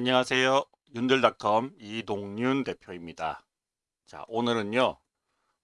안녕하세요. 윤들닷컴 이동윤 대표입니다. 자, 오늘은요.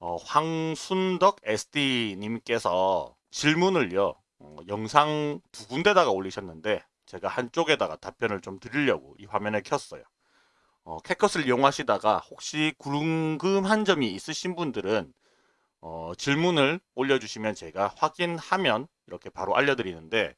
어, 황순덕 SD님께서 질문을요. 어, 영상 두 군데다가 올리셨는데 제가 한쪽에다가 답변을 좀 드리려고 이 화면을 켰어요. 어, 캐컷을 이용하시다가 혹시 궁금한 점이 있으신 분들은 어, 질문을 올려주시면 제가 확인하면 이렇게 바로 알려드리는데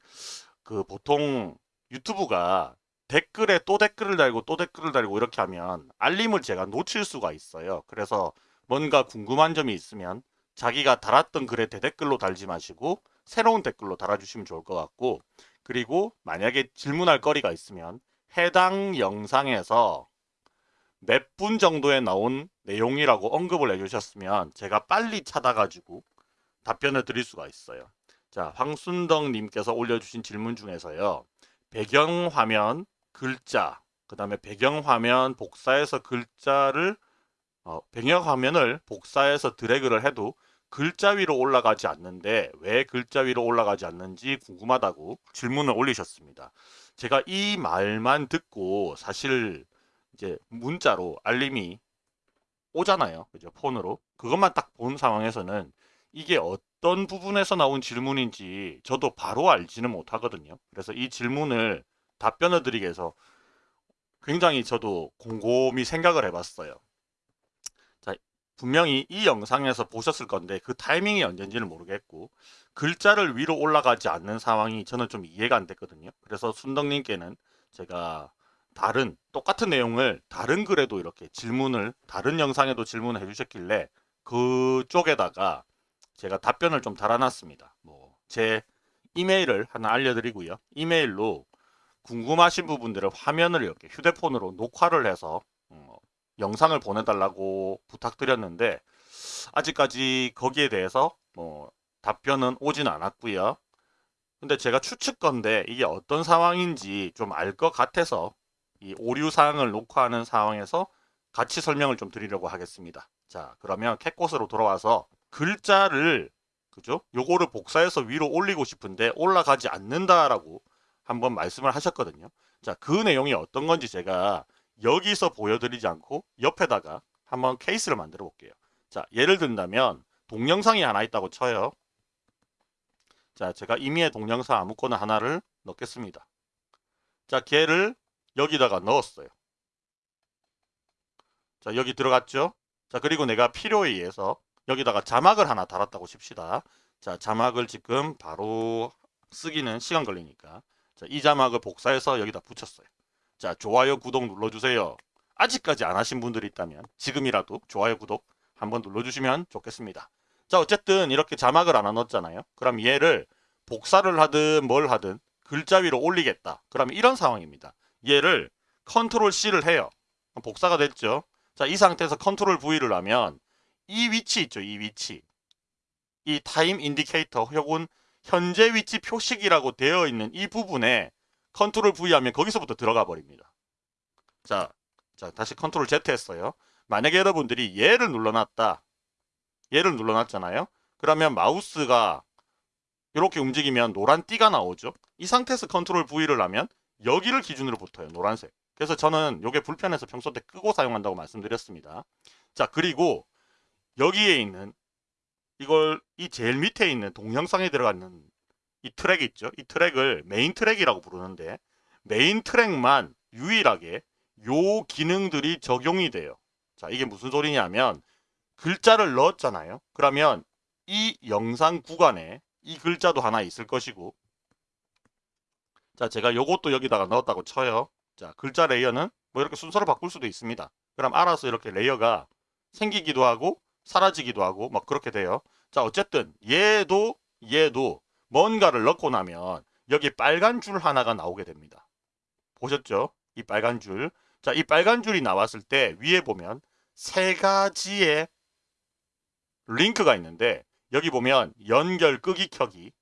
그 보통 유튜브가 댓글에 또 댓글을 달고 또 댓글을 달고 이렇게 하면 알림을 제가 놓칠 수가 있어요. 그래서 뭔가 궁금한 점이 있으면 자기가 달았던 글에 대댓글로 달지 마시고 새로운 댓글로 달아주시면 좋을 것 같고 그리고 만약에 질문할 거리가 있으면 해당 영상에서 몇 분 정도에 나온 내용이라고 언급을 해주셨으면 제가 빨리 찾아가지고 답변을 드릴 수가 있어요. 자, 황순덕 님께서 올려주신 질문 중에서요. 배경화면 글자, 그 다음에 배경화면 복사해서 글자를 어, 배경화면을 복사해서 드래그를 해도 글자 위로 올라가지 않는데 왜 글자 위로 올라가지 않는지 궁금하다고 질문을 올리셨습니다. 제가 이 말만 듣고 사실 이제 문자로 알림이 오잖아요. 그죠? 폰으로. 그것만 딱 본 상황에서는 이게 어떤 부분에서 나온 질문인지 저도 바로 알지는 못하거든요. 그래서 이 질문을 답변을 드리기 위해서 굉장히 저도 곰곰이 생각을 해봤어요. 자, 분명히 이 영상에서 보셨을 건데 그 타이밍이 언젠지는 모르겠고 글자를 위로 올라가지 않는 상황이 저는 좀 이해가 안 됐거든요. 그래서 순덕님께는 제가 다른 똑같은 내용을 다른 글에도 이렇게 질문을 다른 영상에도 질문을 해주셨길래 그쪽에다가 제가 답변을 좀 달아놨습니다. 뭐 제 이메일을 하나 알려드리고요. 이메일로 궁금하신 부분들을 화면을 이렇게 휴대폰으로 녹화를 해서 어, 영상을 보내달라고 부탁드렸는데 아직까지 거기에 대해서 뭐 답변은 오진 않았고요. 근데 제가 추측건데 이게 어떤 상황인지 좀 알 것 같아서 이 오류 사항을 녹화하는 상황에서 같이 설명을 좀 드리려고 하겠습니다. 자 그러면 캣꽃으로 돌아와서 글자를 그죠? 요거를 복사해서 위로 올리고 싶은데 올라가지 않는다라고 한번 말씀을 하셨거든요. 자, 그 내용이 어떤 건지 제가 여기서 보여드리지 않고 옆에다가 한번 케이스를 만들어 볼게요. 자, 예를 든다면 동영상이 하나 있다고 쳐요. 자, 제가 이미의 동영상 아무거나 하나를 넣겠습니다. 자, 걔를 여기다가 넣었어요. 자, 여기 들어갔죠? 자, 그리고 내가 필요에 의해서 여기다가 자막을 하나 달았다고 칩시다. 자, 자막을 지금 바로 쓰기는 시간 걸리니까 자, 이 자막을 복사해서 여기다 붙였어요. 자, 좋아요, 구독 눌러주세요. 아직까지 안 하신 분들이 있다면 지금이라도 좋아요, 구독 한번 눌러주시면 좋겠습니다. 자, 어쨌든 이렇게 자막을 하나 넣었잖아요. 그럼 얘를 복사를 하든 뭘 하든 글자 위로 올리겠다. 그럼 이런 상황입니다. 얘를 컨트롤 C를 해요. 복사가 됐죠. 자, 이 상태에서 컨트롤 V를 하면 이 위치 있죠. 이 위치. 이 time indicator 혹은 현재 위치 표식이라고 되어 있는 이 부분에 컨트롤 V 하면 거기서부터 들어가 버립니다. 자, 자 다시 컨트롤 Z 했어요. 만약에 여러분들이 얘를 눌러놨다. 얘를 눌러놨잖아요. 그러면 마우스가 이렇게 움직이면 노란 띠가 나오죠. 이 상태에서 컨트롤 V를 하면 여기를 기준으로 붙어요. 노란색. 그래서 저는 이게 불편해서 평소 때 끄고 사용한다고 말씀드렸습니다. 자 그리고 여기에 있는 이걸 이 제일 밑에 있는 동영상에 들어가는 이 트랙 있죠. 이 트랙을 메인 트랙이라고 부르는데 메인 트랙만 유일하게 요 기능들이 적용이 돼요. 자 이게 무슨 소리냐면 글자를 넣었잖아요. 그러면 이 영상 구간에 이 글자도 하나 있을 것이고 자 제가 요것도 여기다가 넣었다고 쳐요. 자 글자 layer는 뭐 이렇게 순서를 바꿀 수도 있습니다. 그럼 알아서 이렇게 layer가 생기기도 하고 사라지기도 하고 막 그렇게 돼요. 자 어쨌든 얘도 얘도 뭔가를 넣고 나면 여기 빨간 줄 하나가 나오게 됩니다. 보셨죠? 이 빨간 줄. 자, 이 빨간 줄이 나왔을 때 위에 보면 세 가지의 링크가 있는데 여기 보면 연결 끄기 켜기.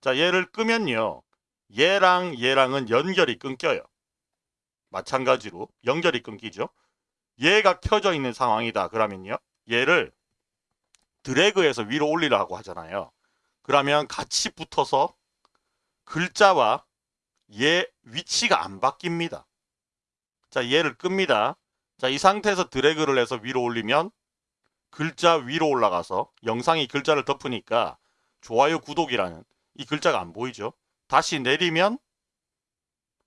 자, 얘를 끄면요. 얘랑 얘랑은 연결이 끊겨요. 마찬가지로 연결이 끊기죠. 얘가 켜져 있는 상황이다. 그러면요. 얘를 드래그해서 위로 올리라고 하잖아요. 그러면 같이 붙어서 글자와 얘 위치가 안 바뀝니다. 자, 얘를 끕니다. 자, 이 상태에서 드래그를 해서 위로 올리면 글자 위로 올라가서 영상이 글자를 덮으니까 좋아요, 구독이라는 이 글자가 안 보이죠? 다시 내리면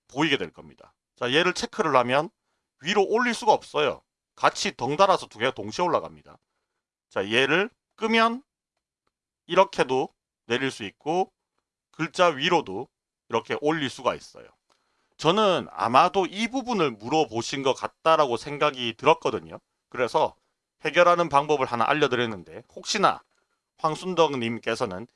보이게 될 겁니다. 자, 얘를 체크를 하면 위로 올릴 수가 없어요. 같이 덩달아서 두 개가 동시에 올라갑니다. 자, 얘를 끄면 이렇게도 내릴 수 있고 글자 위로도 이렇게 올릴 수가 있어요. 저는 아마도 이 부분을 물어보신 것 같다라고 생각이 들었거든요. 그래서 해결하는 방법을 하나 알려드렸는데 혹시나 황순덕님께서는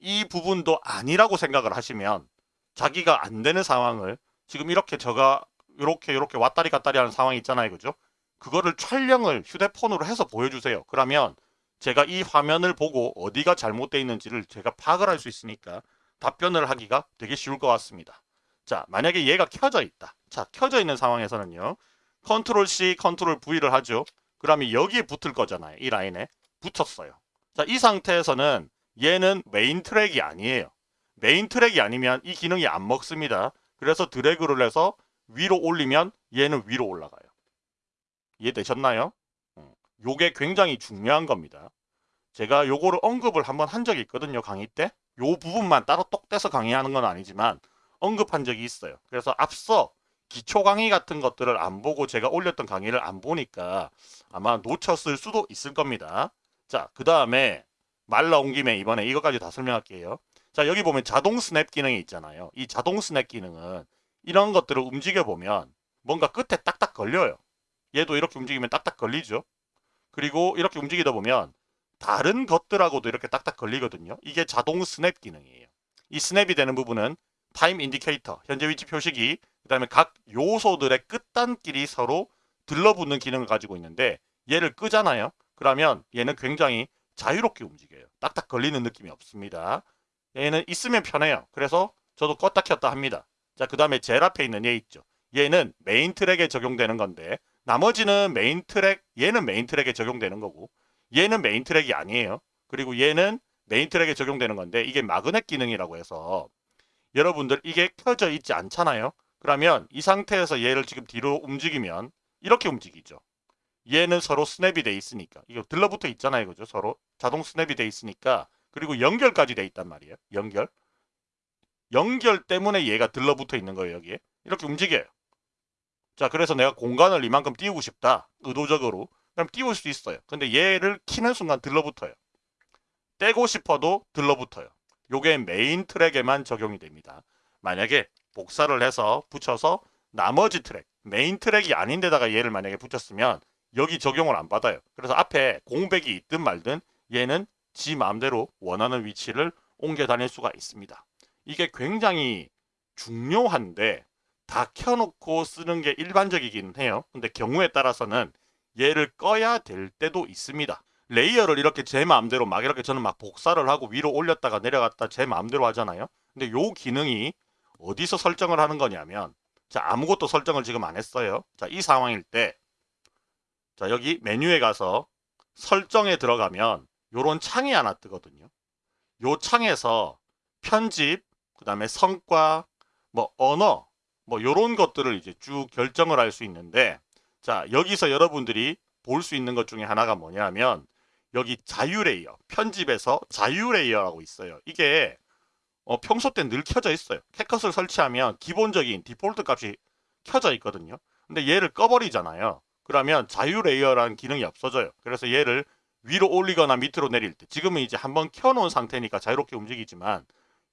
이 부분도 아니라고 생각을 하시면 자기가 안 되는 상황을 지금 이렇게 저가 이렇게 이렇게 왔다리 갔다리 하는 상황이 있잖아요. 그죠? 그거를 촬영을 휴대폰으로 해서 보여주세요. 그러면 제가 이 화면을 보고 어디가 잘못되어 있는지를 제가 파악을 할 수 있으니까 답변을 하기가 되게 쉬울 것 같습니다. 자, 만약에 얘가 켜져 있다. 자, 켜져 있는 상황에서는요. 컨트롤 C, 컨트롤 V를 하죠. 그러면 여기에 붙을 거잖아요. 이 라인에. 붙었어요. 자, 이 상태에서는 얘는 메인 트랙이 아니에요. 메인 트랙이 아니면 이 기능이 안 먹습니다. 그래서 드래그를 해서 위로 올리면 얘는 위로 올라가요. 이해되셨나요? 어, 요게 굉장히 중요한 겁니다. 제가 요거를 언급을 한번 한 적이 있거든요. 강의 때. 요 부분만 따로 똑 떼서 강의하는 건 아니지만 언급한 적이 있어요. 그래서 앞서 기초 강의 같은 것들을 안 보고 제가 올렸던 강의를 안 보니까 아마 놓쳤을 수도 있을 겁니다. 자, 그 다음에 말 나온 김에 이번에 이것까지 다 설명할게요. 자, 여기 보면 자동 스냅 기능이 있잖아요. 이 자동 스냅 기능은 이런 것들을 움직여 보면 뭔가 끝에 딱딱 걸려요. 얘도 이렇게 움직이면 딱딱 걸리죠. 그리고 이렇게 움직이다 보면 다른 것들하고도 이렇게 딱딱 걸리거든요. 이게 자동 스냅 기능이에요. 이 스냅이 되는 부분은 time indicator, 현재 위치 표시기, 그 다음에 각 요소들의 끝단끼리 서로 들러붙는 기능을 가지고 있는데 얘를 끄잖아요. 그러면 얘는 굉장히 자유롭게 움직여요. 딱딱 걸리는 느낌이 없습니다. 얘는 있으면 편해요. 그래서 저도 껐다 켰다 합니다. 자, 그 다음에 제일 앞에 있는 얘 있죠. 얘는 메인 트랙에 적용되는 건데 나머지는 메인 트랙, 얘는 메인 트랙에 적용되는 거고 얘는 메인 트랙이 아니에요. 그리고 얘는 메인 트랙에 적용되는 건데 이게 magnet 기능이라고 해서 여러분들 이게 켜져 있지 않잖아요. 그러면 이 상태에서 얘를 지금 뒤로 움직이면 이렇게 움직이죠. 얘는 서로 스냅이 돼 있으니까 이거 들러붙어 있잖아요. 그죠? 서로 자동 스냅이 돼 있으니까 그리고 연결까지 돼 있단 말이에요. 연결. 연결 때문에 얘가 들러붙어 있는 거예요. 여기에. 이렇게 움직여요. 자, 그래서 내가 공간을 이만큼 띄우고 싶다. 의도적으로. 그럼 띄울 수 있어요. 근데 얘를 키는 순간 들러붙어요. 떼고 싶어도 들러붙어요. 요게 메인 트랙에만 적용이 됩니다. 만약에 복사를 해서 붙여서 나머지 트랙, 메인 트랙이 아닌 데다가 얘를 만약에 붙였으면 여기 적용을 안 받아요. 그래서 앞에 공백이 있든 말든 얘는 지 마음대로 원하는 위치를 옮겨 다닐 수가 있습니다. 이게 굉장히 중요한데 다 켜놓고 쓰는 게 일반적이긴 해요. 근데 경우에 따라서는 얘를 꺼야 될 때도 있습니다. 레이어를 이렇게 제 마음대로 막 이렇게 저는 막 복사를 하고 위로 올렸다가 내려갔다 제 마음대로 하잖아요. 근데 요 기능이 어디서 설정을 하는 거냐면 자 아무것도 설정을 지금 안 했어요. 자 이 상황일 때 자 여기 메뉴에 가서 설정에 들어가면 요런 창이 하나 뜨거든요. 요 창에서 편집, 그 다음에 성과, 뭐 언어, 뭐 요런 것들을 이제 쭉 결정을 할 수 있는데 자 여기서 여러분들이 볼 수 있는 것 중에 하나가 뭐냐면 여기 자유 레이어 편집에서 자유 레이어라고 있어요. 이게 어, 평소 때 늘 켜져 있어요. 캡컷을 설치하면 기본적인 디폴트 값이 켜져 있거든요. 근데 얘를 꺼버리잖아요. 그러면 자유 레이어라는 기능이 없어져요. 그래서 얘를 위로 올리거나 밑으로 내릴 때 지금은 이제 한번 켜놓은 상태니까 자유롭게 움직이지만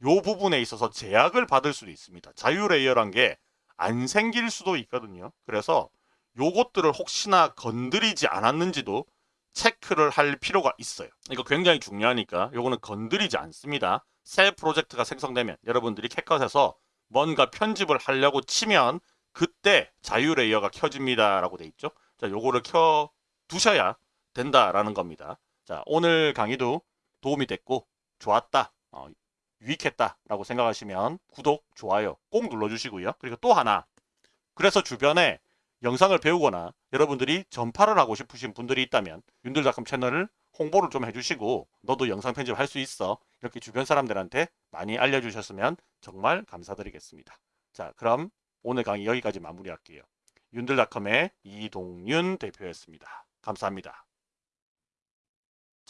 요 부분에 있어서 제약을 받을 수도 있습니다 자유 레이어란 게 안 생길 수도 있거든요 그래서 요것들을 혹시나 건드리지 않았는지도 체크를 할 필요가 있어요. 이거 굉장히 중요하니까 요거는 건드리지 않습니다. 새 프로젝트가 생성되면 여러분들이 캣컷에서 뭔가 편집을 하려고 치면 그때 자유 레이어가 켜집니다 라고 돼 있죠. 자, 요거를 켜 두셔야 된다라는 겁니다. 자, 오늘 강의도 도움이 됐고 좋았다. 어, 유익했다 라고 생각하시면 구독, 좋아요 꼭 눌러주시고요. 그리고 또 하나 그래서 주변에 영상을 배우거나 여러분들이 전파를 하고 싶으신 분들이 있다면 윤들닷컴 채널을 홍보를 좀 해주시고 너도 영상 편집할 수 있어 이렇게 주변 사람들한테 많이 알려주셨으면 정말 감사드리겠습니다. 자 그럼 오늘 강의 여기까지 마무리할게요. 윤들닷컴의 이동윤 대표였습니다. 감사합니다.